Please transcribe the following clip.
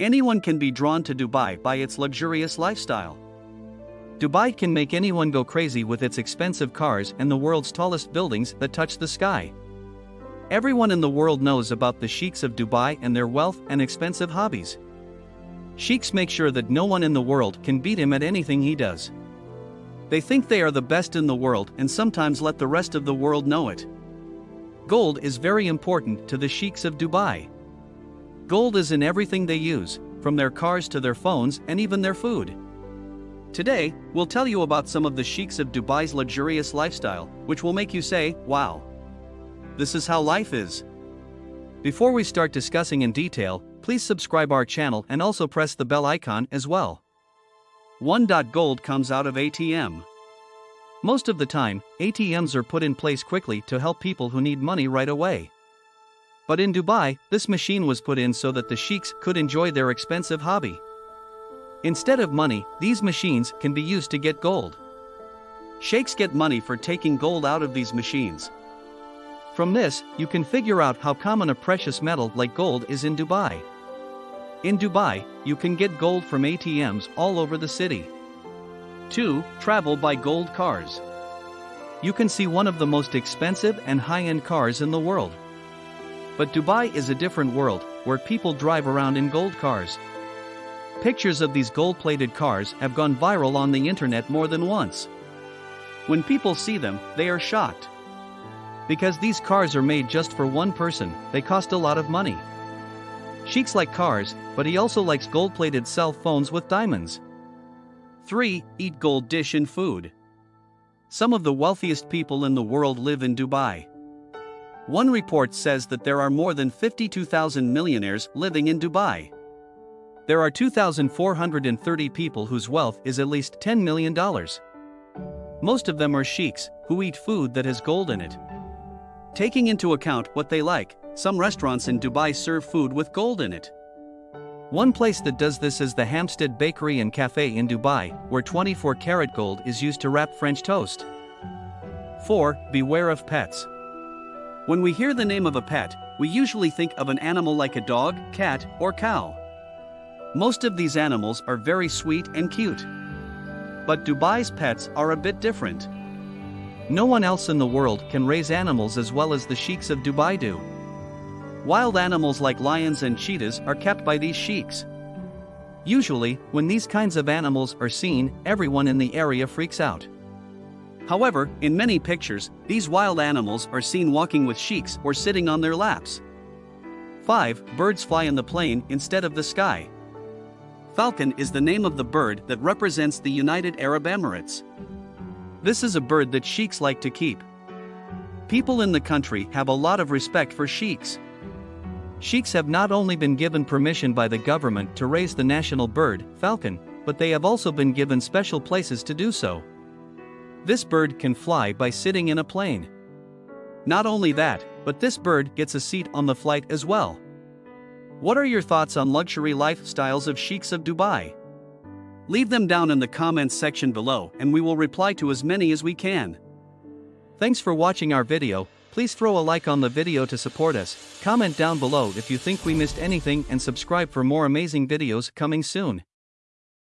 Anyone can be drawn to Dubai by its luxurious lifestyle. Dubai can make anyone go crazy with its expensive cars and the world's tallest buildings that touch the sky. Everyone in the world knows about the sheiks of Dubai and their wealth and expensive hobbies. Sheiks make sure that no one in the world can beat him at anything he does. They think they are the best in the world and sometimes let the rest of the world know it. Gold is very important to the sheiks of Dubai. Gold is in everything they use, from their cars to their phones and even their food. Today, we'll tell you about some of the sheiks of Dubai's luxurious lifestyle, which will make you say, wow. This is how life is. Before we start discussing in detail, please subscribe our channel and also press the bell icon as well. 1. Gold comes out of ATM. Most of the time, ATMs are put in place quickly to help people who need money right away. But in Dubai, this machine was put in so that the sheiks could enjoy their expensive hobby. Instead of money, these machines can be used to get gold. Sheiks get money for taking gold out of these machines. From this, you can figure out how common a precious metal like gold is in Dubai. In Dubai, you can get gold from ATMs all over the city. 2. Travel by gold cars. You can see one of the most expensive and high end cars in the world. But Dubai is a different world, where people drive around in gold cars. Pictures of these gold plated cars have gone viral on the internet more than once. When people see them, they are shocked. Because these cars are made just for one person, they cost a lot of money. Sheiks like cars, but he also likes gold plated cell phones with diamonds. 3. Eat gold dish and food. Some of the wealthiest people in the world live in Dubai. One report says that there are more than 52,000 millionaires living in Dubai. There are 2,430 people whose wealth is at least $10 million. Most of them are sheiks, who eat food that has gold in it. Taking into account what they like, some restaurants in Dubai serve food with gold in it. One place that does this is the Hampstead Bakery and Cafe in Dubai, where 24 karat gold is used to wrap French toast. 4. Beware of pets. When we hear the name of a pet, we usually think of an animal like a dog, cat, or cow. Most of these animals are very sweet and cute. But Dubai's pets are a bit different. No one else in the world can raise animals as well as the sheiks of Dubai do. Wild animals like lions and cheetahs are kept by these sheiks. Usually, when these kinds of animals are seen, everyone in the area freaks out. However, in many pictures, these wild animals are seen walking with sheiks or sitting on their laps. 5. Birds fly in the plane instead of the sky. Falcon is the name of the bird that represents the United Arab Emirates. This is a bird that sheiks like to keep. People in the country have a lot of respect for sheiks. Sheiks have not only been given permission by the government to raise the national bird, falcon, but they have also been given special places to do so. This bird can fly by sitting in a plane. Not only that, but this bird gets a seat on the flight as well. What are your thoughts on luxury lifestyles of sheiks of Dubai? Leave them down in the comments section below and we will reply to as many as we can. Thanks for watching our video, Please throw a like on the video to support us, comment down below if you think we missed anything and subscribe for more amazing videos coming soon.